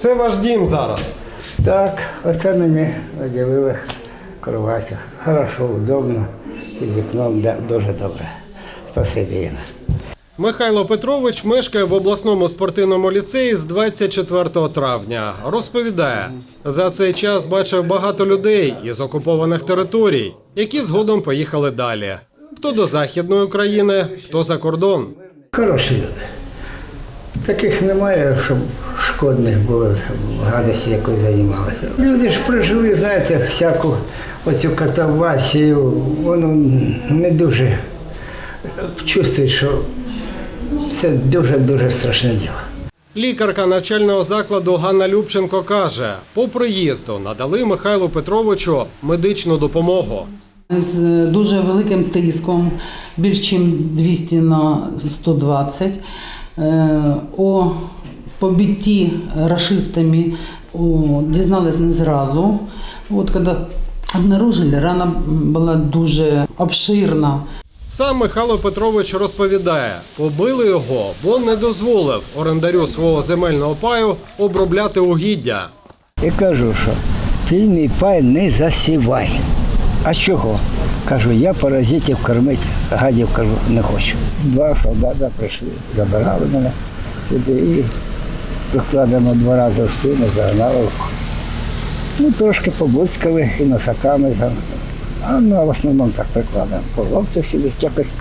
Це ваш дім зараз. Так, оце мені наділили кроватю. Хорошо, удобно. І вікном да, дуже добре. Спасибі, Інна. Михайло Петрович мешкає в обласному спортивному ліцеї з 24 травня. Розповідає, за цей час бачив багато людей із окупованих територій, які згодом поїхали далі. Хто до Західної України, хто за кордон. Хороші люди. Таких немає, щоб шкодних було гадості якось займалися. Люди ж прожили, знаєте, всяку оцю катавасію, воно не дуже чувствують, що це дуже-дуже страшне діло. Лікарка навчального закладу Ганна Любченко каже, по приїзду надали Михайлу Петровичу медичну допомогу. з дуже великим тиском, більш ніж 200 на 120. Е, О побитті рашистами дізнались не зразу. От коли обнаружили, рана була дуже обширна. Сам Михайло Петрович розповідає, побили його, бо не дозволив орендарю свого земельного паю обробляти угіддя. І кажу, що мій пай не засівай. А чого? Кажу, я паразитів кормити, гадів кажу, не хочу. Два солдата прийшли, забирали мене туди і прикладемо два рази в спину, загнали. Ну, трошки побуцькали і носаками. А ну, в основному так прикладемо. По локтях сюди якось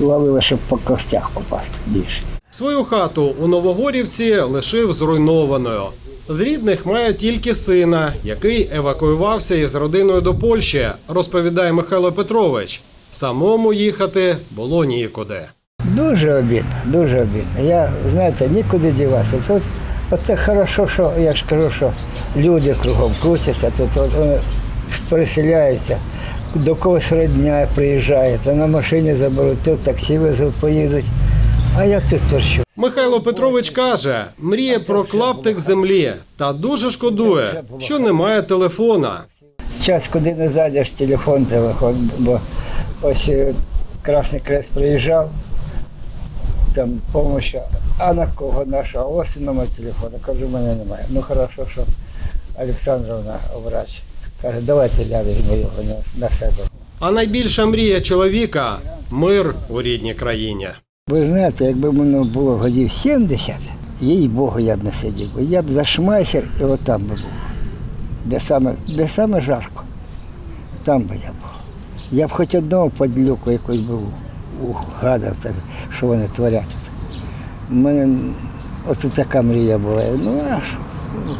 ловили, щоб по костях попасти більше. Свою хату у Новогорівці лишив зруйнованою. З рідних має тільки сина, який евакуювався із родиною до Польщі, розповідає Михайло Петрович. Самому їхати було нікуди. Дуже обідно, дуже обідно. Я, знаєте, нікуди діватися. Тут оце хорошо, що я ж кажу, що люди кругом крутяться, тут от, вони переселяються, до когось родня приїжджає, то на машині заберуть, тут таксі везуть, поїдуть. А я тут торчу. Михайло Петрович каже, мріє про клаптик землі та дуже шкодує, що немає телефона. Час, куди не зайдеш, телефон, телефон, бо ось е, Красний Крест приїжджав, там допомога, а на кого наша, ось номер телефону. Кажу, мене немає. Ну хорошо, що Олександровна врач. Каже, давайте я візьму його на себе. А найбільша мрія чоловіка мир у рідній країні. Ви знаєте, якби мені було годів 70, їй Богу, я б не сидів. Я б за шмайсер і отам би був. Де саме, де саме жарко, там би я був. Я б хоч одного подлюку якось був угадав, так, що вони творять. У мене ось така мрія була. Ну а що? Ну,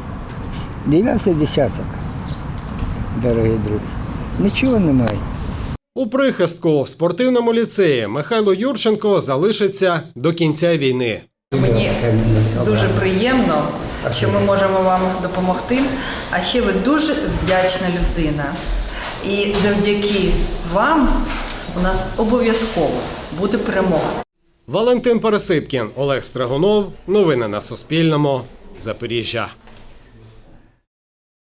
Дев'ятий десяток, дорогі друзі. Нічого немає. У прихистку в спортивному ліцеї Михайло Юрченко залишиться до кінця війни. Мені дуже приємно, що ми можемо вам допомогти. А ще ви дуже вдячна людина. І завдяки вам у нас обов'язково буде перемога. Валентин Пересипкін, Олег Стригунов. Новини на Суспільному. Запоріжжя.